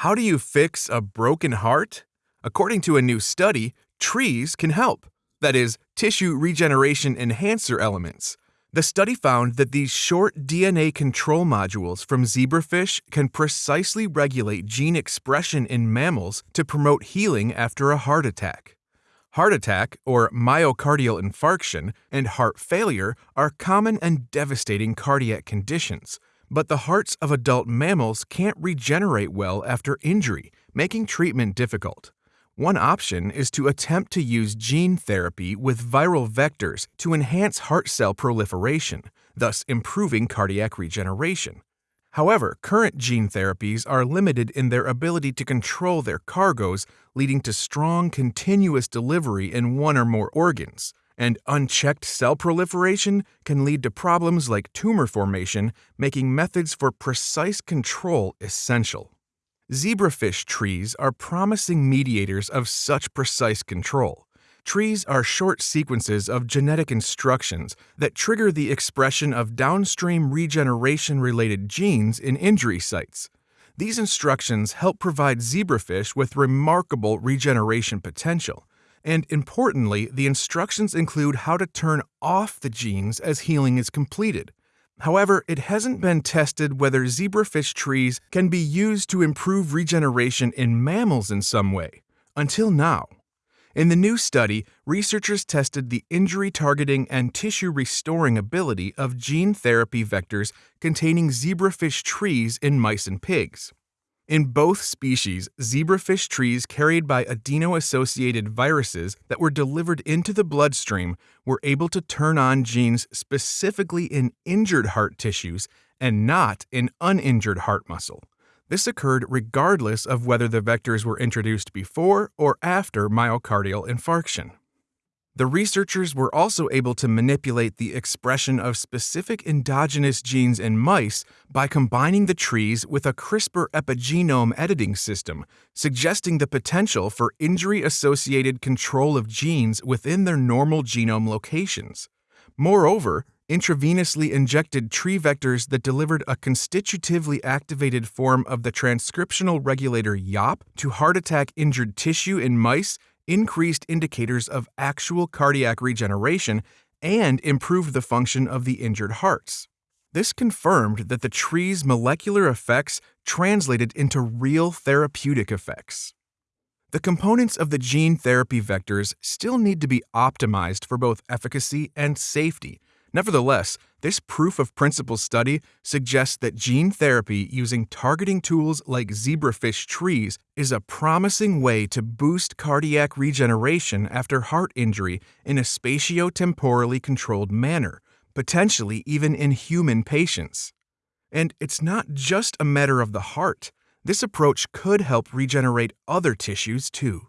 How do you fix a broken heart? According to a new study, trees can help. That is, tissue regeneration enhancer elements. The study found that these short DNA control modules from zebrafish can precisely regulate gene expression in mammals to promote healing after a heart attack. Heart attack, or myocardial infarction, and heart failure are common and devastating cardiac conditions but the hearts of adult mammals can't regenerate well after injury, making treatment difficult. One option is to attempt to use gene therapy with viral vectors to enhance heart cell proliferation, thus improving cardiac regeneration. However, current gene therapies are limited in their ability to control their cargoes, leading to strong continuous delivery in one or more organs and unchecked cell proliferation can lead to problems like tumor formation, making methods for precise control essential. Zebrafish trees are promising mediators of such precise control. Trees are short sequences of genetic instructions that trigger the expression of downstream regeneration related genes in injury sites. These instructions help provide zebrafish with remarkable regeneration potential and importantly, the instructions include how to turn off the genes as healing is completed. However, it hasn't been tested whether zebrafish trees can be used to improve regeneration in mammals in some way, until now. In the new study, researchers tested the injury targeting and tissue restoring ability of gene therapy vectors containing zebrafish trees in mice and pigs. In both species, zebrafish trees carried by adeno-associated viruses that were delivered into the bloodstream were able to turn on genes specifically in injured heart tissues and not in uninjured heart muscle. This occurred regardless of whether the vectors were introduced before or after myocardial infarction. The researchers were also able to manipulate the expression of specific endogenous genes in mice by combining the trees with a CRISPR epigenome editing system, suggesting the potential for injury-associated control of genes within their normal genome locations. Moreover, intravenously injected tree vectors that delivered a constitutively activated form of the transcriptional regulator YAP to heart attack injured tissue in mice increased indicators of actual cardiac regeneration and improved the function of the injured hearts. This confirmed that the tree's molecular effects translated into real therapeutic effects. The components of the gene therapy vectors still need to be optimized for both efficacy and safety, Nevertheless, this proof of principle study suggests that gene therapy using targeting tools like zebrafish trees is a promising way to boost cardiac regeneration after heart injury in a spatiotemporally controlled manner, potentially even in human patients. And it's not just a matter of the heart. This approach could help regenerate other tissues too.